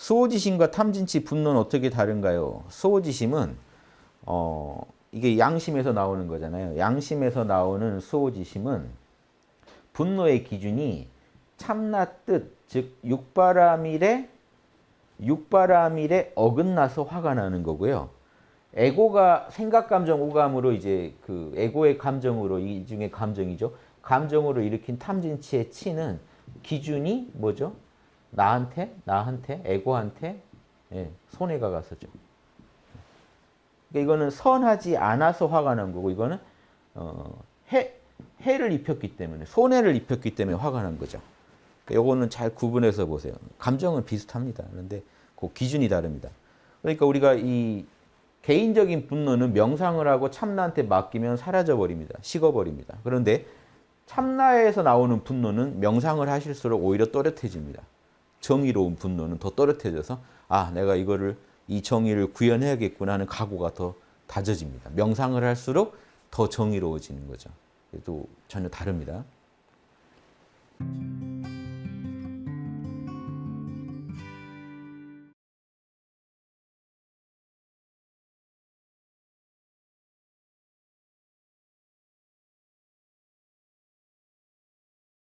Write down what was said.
수호지심과 탐진치 분노는 어떻게 다른가요? 수호지심은 어 이게 양심에서 나오는 거잖아요. 양심에서 나오는 수호지심은 분노의 기준이 참나 뜻, 즉 육바라밀에 육바라밀에 어긋나서 화가 나는 거고요. 에고가 생각, 감정, 오감으로 이제 그 에고의 감정으로 이 중에 감정이죠. 감정으로 일으킨 탐진치의 치는 기준이 뭐죠? 나한테, 나한테, 에고한테 예, 손해가 갔었죠. 그러니까 이거는 선하지 않아서 화가 난 거고 이거는 어, 해, 해를 입혔기 때문에 손해를 입혔기 때문에 화가 난 거죠. 그러니까 요거는 잘 구분해서 보세요. 감정은 비슷합니다. 그런데 그 기준이 다릅니다. 그러니까 우리가 이 개인적인 분노는 명상을 하고 참나한테 맡기면 사라져 버립니다. 식어 버립니다. 그런데 참나에서 나오는 분노는 명상을 하실수록 오히려 또렷해집니다. 정의로운 분노는 더 또렷해져서 아 내가 이거를 이 정의를 구현해야겠구나 하는 각오가 더 다져집니다. 명상을 할수록 더 정의로워지는 거죠. 또 전혀 다릅니다.